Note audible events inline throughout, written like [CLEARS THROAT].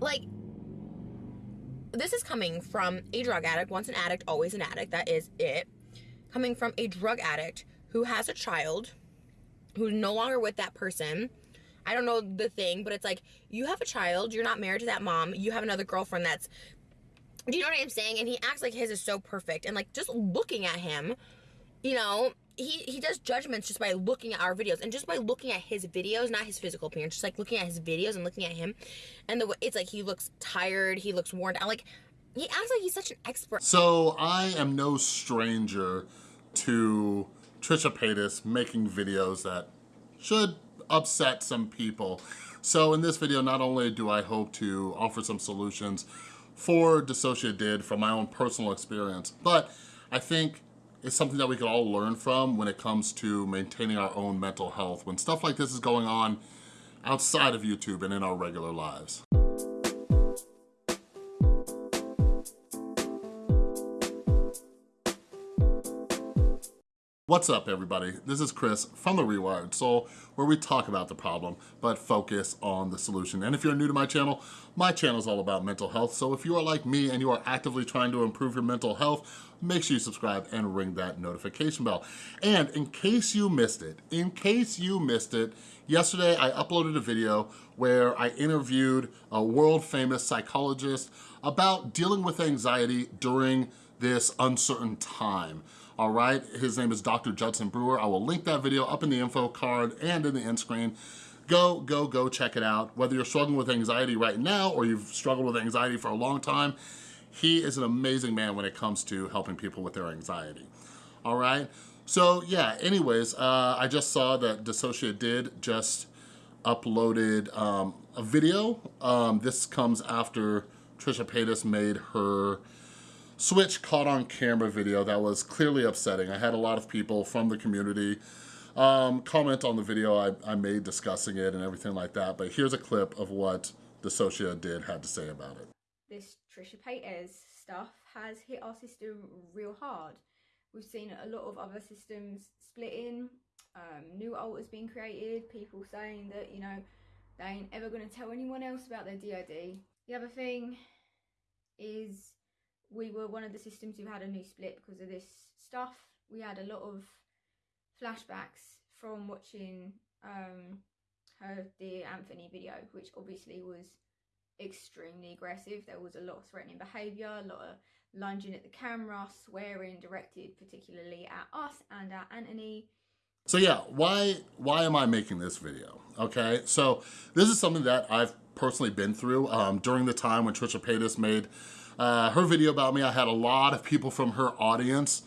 like this is coming from a drug addict, once an addict, always an addict, that is it. Coming from a drug addict who has a child who's no longer with that person. I don't know the thing, but it's like you have a child, you're not married to that mom, you have another girlfriend that's do you know what I'm saying? And he acts like his is so perfect. And like just looking at him, you know, he he does judgments just by looking at our videos and just by looking at his videos, not his physical appearance, just like looking at his videos and looking at him, and the way it's like he looks tired, he looks worn out like he acts like he's such an expert. So I am no stranger to Trisha Paytas making videos that should upset some people. So in this video, not only do I hope to offer some solutions for DissociaDID from my own personal experience, but I think is something that we can all learn from when it comes to maintaining our own mental health when stuff like this is going on outside of YouTube and in our regular lives. What's up everybody? This is Chris from The Rewired Soul where we talk about the problem but focus on the solution. And if you're new to my channel, my channel is all about mental health. So if you are like me and you are actively trying to improve your mental health, make sure you subscribe and ring that notification bell. And in case you missed it, in case you missed it, yesterday I uploaded a video where I interviewed a world famous psychologist about dealing with anxiety during this uncertain time all right? His name is Dr. Judson Brewer. I will link that video up in the info card and in the end screen. Go, go, go check it out. Whether you're struggling with anxiety right now or you've struggled with anxiety for a long time, he is an amazing man when it comes to helping people with their anxiety, all right? So yeah, anyways, uh, I just saw that DissociaDID just uploaded um, a video. Um, this comes after Trisha Paytas made her Switch caught on camera video that was clearly upsetting. I had a lot of people from the community um, comment on the video I, I made discussing it and everything like that, but here's a clip of what DissociaDID had to say about it. This Trisha Paytas stuff has hit our system real hard. We've seen a lot of other systems splitting, um, new alters being created, people saying that, you know, they ain't ever going to tell anyone else about their DID. The other thing is we were one of the systems who had a new split because of this stuff. We had a lot of flashbacks from watching um, her Dear Anthony video, which obviously was extremely aggressive. There was a lot of threatening behaviour, a lot of lunging at the camera, swearing directed particularly at us and at Anthony. So yeah, why why am I making this video? Okay, so this is something that I've personally been through um, during the time when Trisha Paytas made uh, her video about me, I had a lot of people from her audience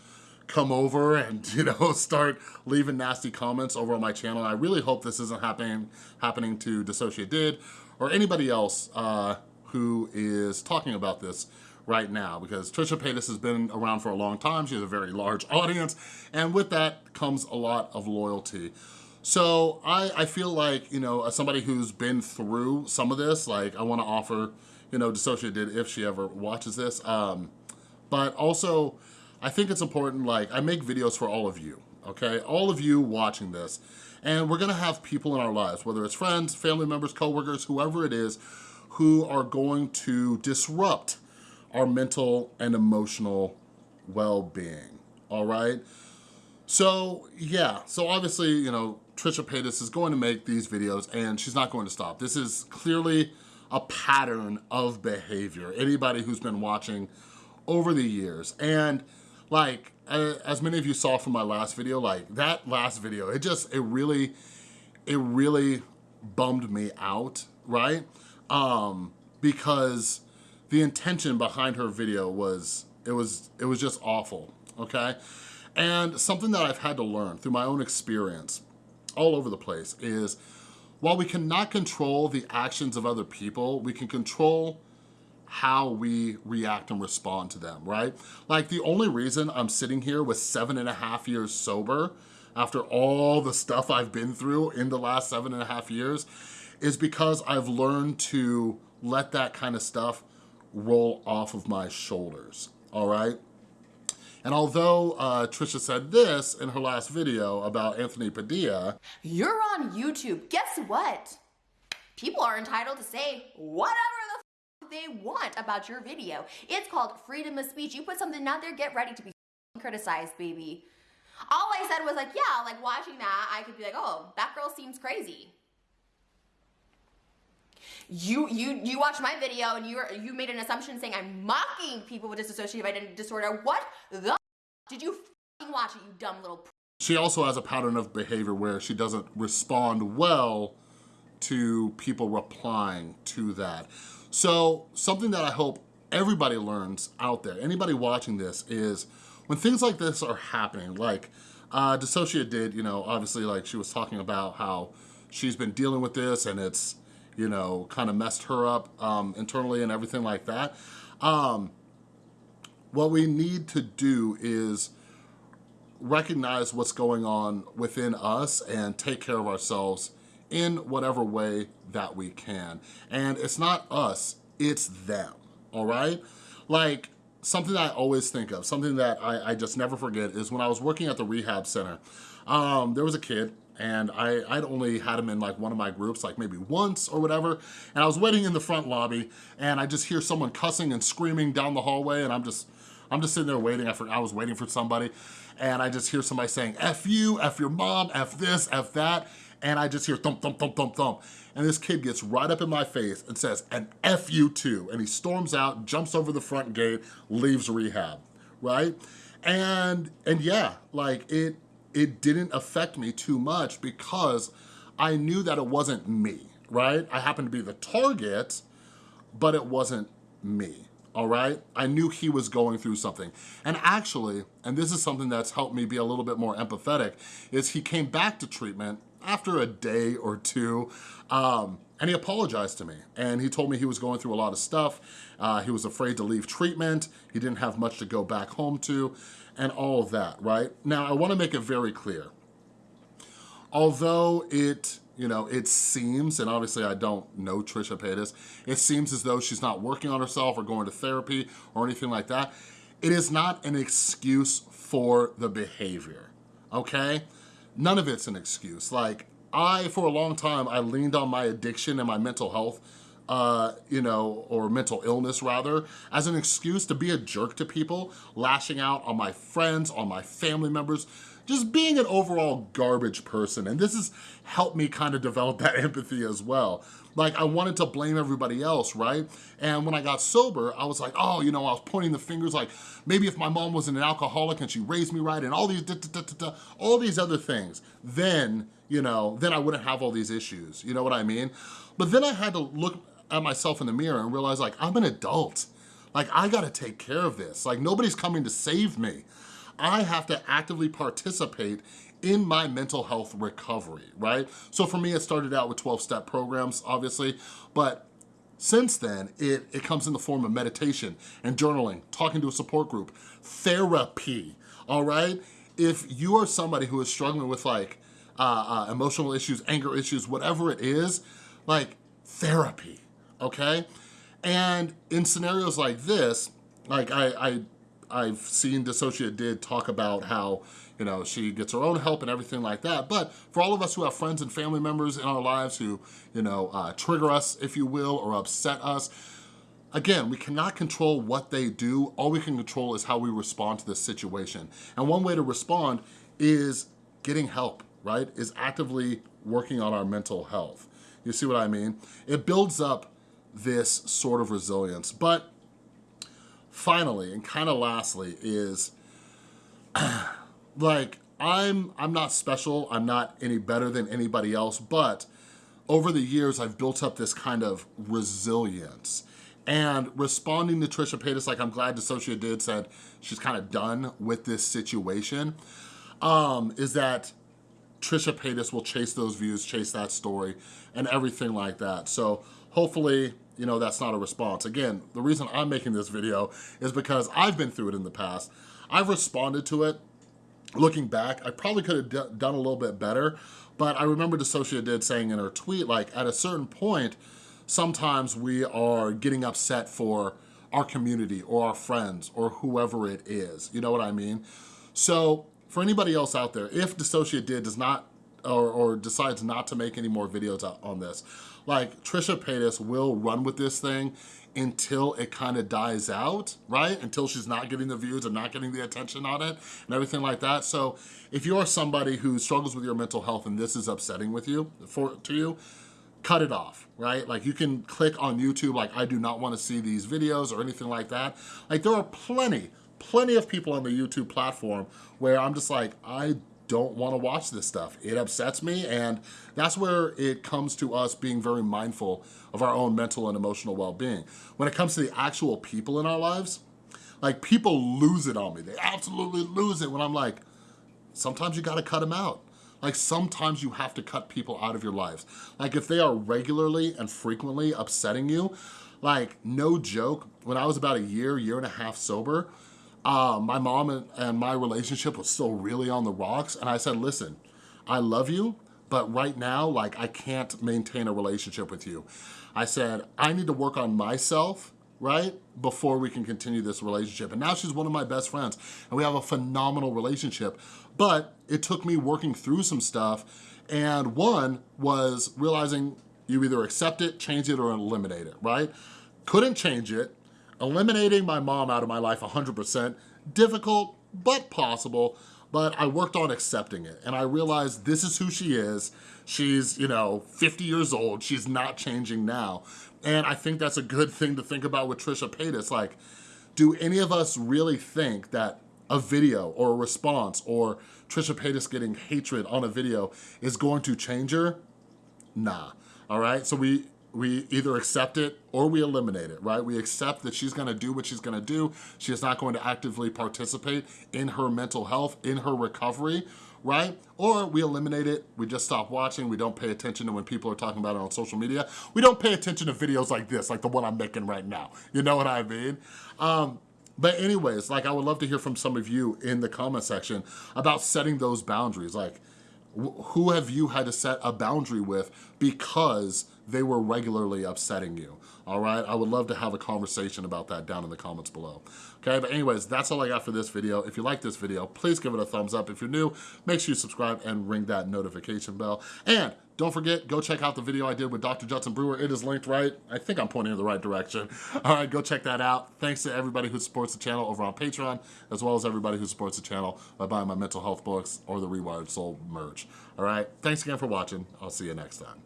come over and [LAUGHS] you know start leaving nasty comments over on my channel. I really hope this isn't happening happening to DissociaDID or anybody else uh, who is talking about this right now because Trisha Paytas has been around for a long time. She has a very large [LAUGHS] audience and with that comes a lot of loyalty. So I, I feel like, you know, as somebody who's been through some of this, like I wanna offer you know, DissociaDID if she ever watches this. Um, but also, I think it's important, like, I make videos for all of you, okay? All of you watching this. And we're gonna have people in our lives, whether it's friends, family members, coworkers, whoever it is, who are going to disrupt our mental and emotional well-being, all right? So yeah, so obviously, you know, Trisha Paytas is going to make these videos and she's not going to stop. This is clearly a pattern of behavior. Anybody who's been watching over the years. And like, as many of you saw from my last video, like that last video, it just, it really, it really bummed me out, right? Um, because the intention behind her video was, it was, it was just awful, okay? And something that I've had to learn through my own experience all over the place is while we cannot control the actions of other people, we can control how we react and respond to them, right? Like the only reason I'm sitting here with seven and a half years sober after all the stuff I've been through in the last seven and a half years is because I've learned to let that kind of stuff roll off of my shoulders, all right? And although uh, Trisha said this in her last video about Anthony Padilla. You're on YouTube. Guess what? People are entitled to say whatever the they want about your video. It's called freedom of speech. You put something out there, get ready to be criticized, baby. All I said was like, yeah, like watching that, I could be like, oh, that girl seems crazy. You you you watched my video and you you made an assumption saying I'm mocking people with dissociative identity disorder. What the did you watch it, you dumb little she also has a pattern of behavior where she doesn't respond well to people replying to that. So something that I hope everybody learns out there, anybody watching this is when things like this are happening, like uh, DissociaDID, you know, obviously like she was talking about how she's been dealing with this and it's, you know, kind of messed her up um, internally and everything like that. Um, what we need to do is recognize what's going on within us and take care of ourselves in whatever way that we can. And it's not us, it's them, all right? Like, something I always think of, something that I, I just never forget is when I was working at the rehab center, um, there was a kid and I, I'd only had him in like one of my groups, like maybe once or whatever, and I was waiting in the front lobby and I just hear someone cussing and screaming down the hallway and I'm just, I'm just sitting there waiting, I, I was waiting for somebody and I just hear somebody saying, F you, F your mom, F this, F that, and I just hear thump, thump, thump, thump, thump. And this kid gets right up in my face and says, and F you too. And he storms out, jumps over the front gate, leaves rehab, right? And, and yeah, like it, it didn't affect me too much because I knew that it wasn't me, right? I happened to be the target, but it wasn't me all right? I knew he was going through something. And actually, and this is something that's helped me be a little bit more empathetic, is he came back to treatment after a day or two, um, and he apologized to me. And he told me he was going through a lot of stuff. Uh, he was afraid to leave treatment. He didn't have much to go back home to, and all of that, right? Now, I wanna make it very clear. Although it you know, it seems, and obviously I don't know Trisha Paytas, it seems as though she's not working on herself or going to therapy or anything like that. It is not an excuse for the behavior, okay? None of it's an excuse. Like, I, for a long time, I leaned on my addiction and my mental health uh, you know, or mental illness rather, as an excuse to be a jerk to people, lashing out on my friends, on my family members, just being an overall garbage person. And this has helped me kind of develop that [LAUGHS] empathy as well. Like I wanted to blame everybody else, right? And when I got sober, I was like, oh, you know, I was pointing the fingers like, maybe if my mom wasn't an alcoholic and she raised me right and all these, da, da, da, all these other things, then, you know, then I wouldn't have all these issues. You know what I mean? But then I had to look at myself in the mirror and realize like, I'm an adult. Like I gotta take care of this. Like nobody's coming to save me. I have to actively participate in my mental health recovery, right? So for me, it started out with 12-step programs, obviously, but since then, it, it comes in the form of meditation and journaling, talking to a support group, therapy, all right? If you are somebody who is struggling with like uh, uh, emotional issues, anger issues, whatever it is, like therapy, okay? And in scenarios like this, like I, I I've seen DissociaDID talk about how, you know, she gets her own help and everything like that. But for all of us who have friends and family members in our lives who, you know, uh, trigger us, if you will, or upset us, Again, we cannot control what they do. All we can control is how we respond to this situation. And one way to respond is getting help, right? Is actively working on our mental health. You see what I mean? It builds up this sort of resilience. But finally, and kind of lastly, is [CLEARS THROAT] like, I'm, I'm not special, I'm not any better than anybody else, but over the years, I've built up this kind of resilience. And responding to Trisha Paytas, like I'm glad DissociaDID, said she's kind of done with this situation, um, is that Trisha Paytas will chase those views, chase that story, and everything like that. So hopefully, you know, that's not a response. Again, the reason I'm making this video is because I've been through it in the past. I've responded to it. Looking back, I probably could have done a little bit better, but I remember DissociaDID saying in her tweet, like at a certain point, sometimes we are getting upset for our community or our friends or whoever it is. You know what I mean? So for anybody else out there, if DissociaDID does not or, or decides not to make any more videos on this, like Trisha Paytas will run with this thing until it kind of dies out, right? Until she's not getting the views and not getting the attention on it and everything like that. So if you're somebody who struggles with your mental health and this is upsetting with you, for to you, cut it off, right? Like you can click on YouTube, like I do not wanna see these videos or anything like that. Like there are plenty, plenty of people on the YouTube platform where I'm just like, I don't wanna watch this stuff. It upsets me and that's where it comes to us being very mindful of our own mental and emotional well-being. When it comes to the actual people in our lives, like people lose it on me. They absolutely lose it when I'm like, sometimes you gotta cut them out. Like sometimes you have to cut people out of your lives. Like if they are regularly and frequently upsetting you, like no joke, when I was about a year, year and a half sober, uh, my mom and, and my relationship was still really on the rocks. And I said, listen, I love you, but right now, like I can't maintain a relationship with you. I said, I need to work on myself right? Before we can continue this relationship. And now she's one of my best friends and we have a phenomenal relationship. But it took me working through some stuff and one was realizing you either accept it, change it, or eliminate it, right? Couldn't change it. Eliminating my mom out of my life 100%, difficult, but possible but I worked on accepting it and I realized this is who she is. She's, you know, 50 years old. She's not changing now. And I think that's a good thing to think about with Trisha Paytas. Like, do any of us really think that a video or a response or Trisha Paytas getting hatred on a video is going to change her? Nah, all right? So we we either accept it or we eliminate it, right? We accept that she's gonna do what she's gonna do. She is not going to actively participate in her mental health, in her recovery, right? Or we eliminate it, we just stop watching, we don't pay attention to when people are talking about it on social media. We don't pay attention to videos like this, like the one I'm making right now. You know what I mean? Um, but anyways, like I would love to hear from some of you in the comment section about setting those boundaries. Like, who have you had to set a boundary with because they were regularly upsetting you, all right? I would love to have a conversation about that down in the comments below. Okay, but anyways, that's all I got for this video. If you like this video, please give it a thumbs up. If you're new, make sure you subscribe and ring that notification bell. And don't forget, go check out the video I did with Dr. Judson Brewer. It is linked right. I think I'm pointing in the right direction. [LAUGHS] All right, go check that out. Thanks to everybody who supports the channel over on Patreon, as well as everybody who supports the channel by buying my mental health books or the Rewired Soul merch. All right, thanks again for watching. I'll see you next time.